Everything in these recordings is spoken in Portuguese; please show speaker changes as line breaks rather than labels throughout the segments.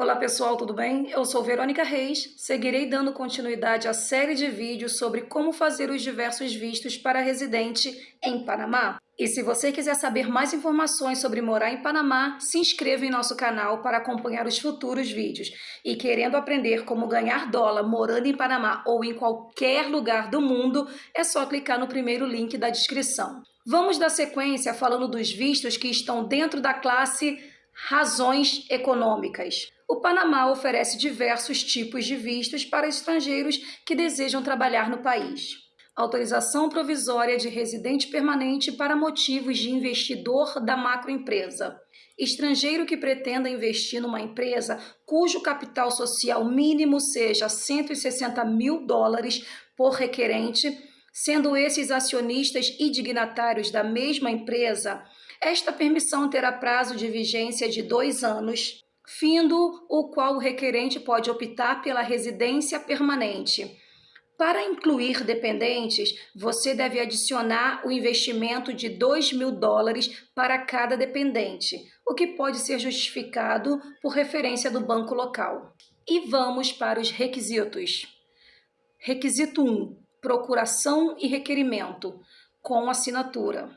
Olá pessoal, tudo bem? Eu sou Verônica Reis, seguirei dando continuidade à série de vídeos sobre como fazer os diversos vistos para residente em Panamá. E se você quiser saber mais informações sobre morar em Panamá, se inscreva em nosso canal para acompanhar os futuros vídeos. E querendo aprender como ganhar dólar morando em Panamá ou em qualquer lugar do mundo, é só clicar no primeiro link da descrição. Vamos dar sequência falando dos vistos que estão dentro da classe Razões Econômicas. O Panamá oferece diversos tipos de vistos para estrangeiros que desejam trabalhar no país. Autorização provisória de residente permanente para motivos de investidor da macroempresa. Estrangeiro que pretenda investir numa empresa cujo capital social mínimo seja 160 mil dólares por requerente, sendo esses acionistas e dignatários da mesma empresa, esta permissão terá prazo de vigência de dois anos findo o qual o requerente pode optar pela residência permanente. Para incluir dependentes, você deve adicionar o investimento de 2 mil dólares para cada dependente, o que pode ser justificado por referência do banco local. E vamos para os requisitos. Requisito 1. Procuração e requerimento, com assinatura.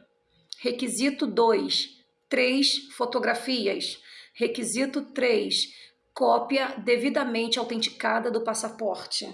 Requisito 2. 3 fotografias. Requisito 3. Cópia devidamente autenticada do passaporte.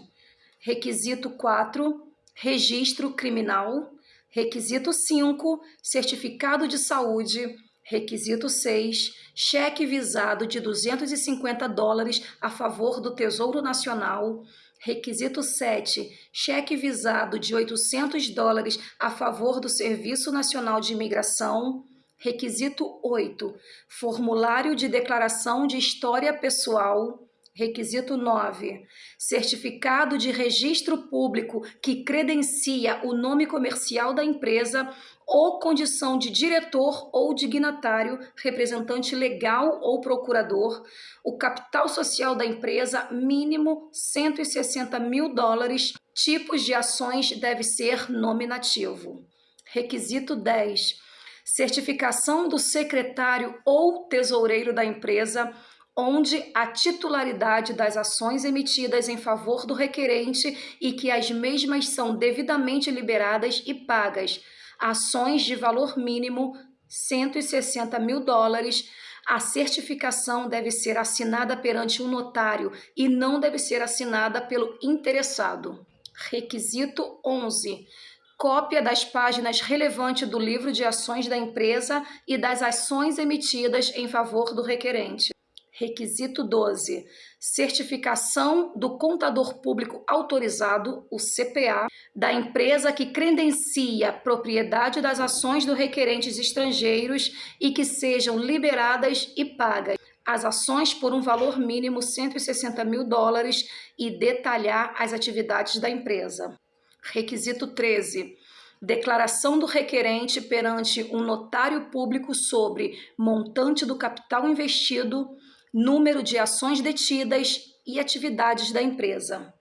Requisito 4. Registro criminal. Requisito 5. Certificado de saúde. Requisito 6. Cheque visado de 250 dólares a favor do Tesouro Nacional. Requisito 7. Cheque visado de 800 dólares a favor do Serviço Nacional de Imigração. Requisito 8. Formulário de declaração de história pessoal. Requisito 9. Certificado de registro público que credencia o nome comercial da empresa ou condição de diretor ou dignatário, representante legal ou procurador, o capital social da empresa, mínimo 160 mil dólares, tipos de ações deve ser nominativo. Requisito 10 certificação do secretário ou tesoureiro da empresa, onde a titularidade das ações emitidas em favor do requerente e que as mesmas são devidamente liberadas e pagas, ações de valor mínimo 160 mil dólares, a certificação deve ser assinada perante um notário e não deve ser assinada pelo interessado. Requisito 11 cópia das páginas relevantes do livro de ações da empresa e das ações emitidas em favor do requerente. Requisito 12. Certificação do contador público autorizado, o CPA, da empresa que credencia propriedade das ações do requerentes estrangeiros e que sejam liberadas e pagas as ações por um valor mínimo 160 mil dólares e detalhar as atividades da empresa. Requisito 13. Declaração do requerente perante um notário público sobre montante do capital investido, número de ações detidas e atividades da empresa.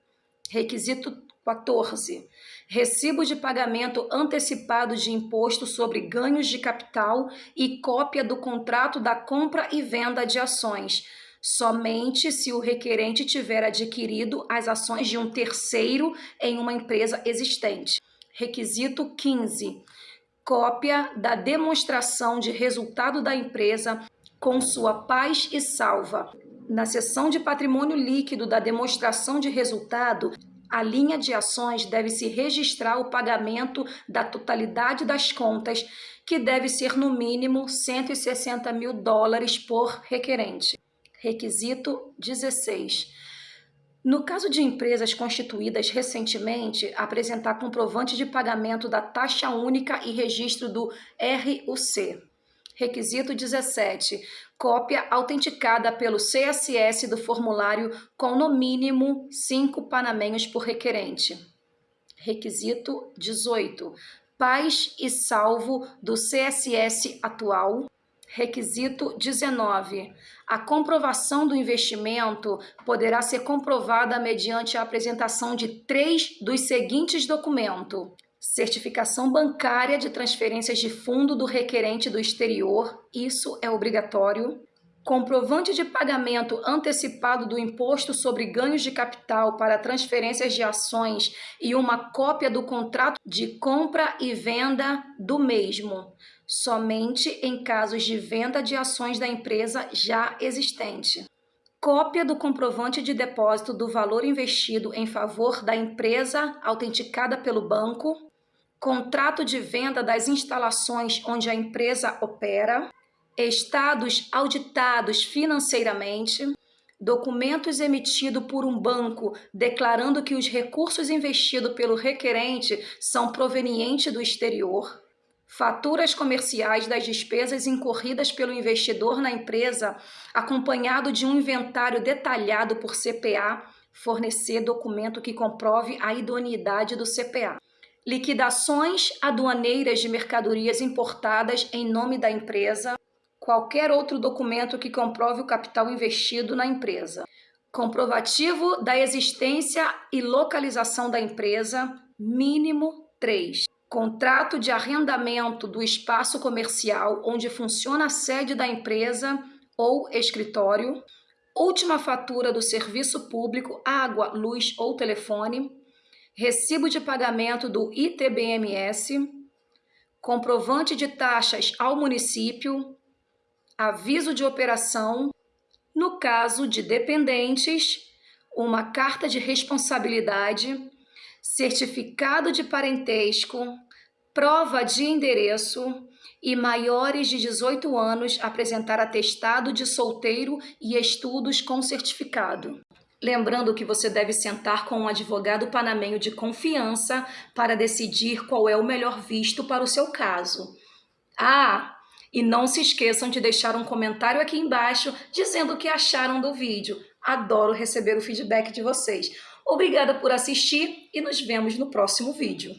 Requisito 14. Recibo de pagamento antecipado de imposto sobre ganhos de capital e cópia do contrato da compra e venda de ações, somente se o requerente tiver adquirido as ações de um terceiro em uma empresa existente. Requisito 15. Cópia da demonstração de resultado da empresa com sua paz e salva. Na seção de patrimônio líquido da demonstração de resultado, a linha de ações deve se registrar o pagamento da totalidade das contas, que deve ser no mínimo 160 mil dólares por requerente. Requisito 16. No caso de empresas constituídas recentemente, apresentar comprovante de pagamento da taxa única e registro do RUC. Requisito 17. Cópia autenticada pelo CSS do formulário com no mínimo cinco panamenhos por requerente. Requisito 18. Paz e salvo do CSS atual Requisito 19. A comprovação do investimento poderá ser comprovada mediante a apresentação de três dos seguintes documentos. Certificação bancária de transferências de fundo do requerente do exterior, isso é obrigatório. Comprovante de pagamento antecipado do imposto sobre ganhos de capital para transferências de ações e uma cópia do contrato de compra e venda do mesmo, somente em casos de venda de ações da empresa já existente. Cópia do comprovante de depósito do valor investido em favor da empresa autenticada pelo banco, contrato de venda das instalações onde a empresa opera, estados auditados financeiramente, documentos emitidos por um banco declarando que os recursos investidos pelo requerente são provenientes do exterior, faturas comerciais das despesas incorridas pelo investidor na empresa, acompanhado de um inventário detalhado por CPA, fornecer documento que comprove a idoneidade do CPA. Liquidações aduaneiras de mercadorias importadas em nome da empresa, qualquer outro documento que comprove o capital investido na empresa. Comprovativo da existência e localização da empresa, mínimo 3. Contrato de arrendamento do espaço comercial onde funciona a sede da empresa ou escritório. Última fatura do serviço público, água, luz ou telefone. Recibo de pagamento do ITBMS. Comprovante de taxas ao município aviso de operação, no caso de dependentes, uma carta de responsabilidade, certificado de parentesco, prova de endereço e maiores de 18 anos apresentar atestado de solteiro e estudos com certificado. Lembrando que você deve sentar com um advogado panamenho de confiança para decidir qual é o melhor visto para o seu caso. Ah, e não se esqueçam de deixar um comentário aqui embaixo dizendo o que acharam do vídeo. Adoro receber o feedback de vocês. Obrigada por assistir e nos vemos no próximo vídeo.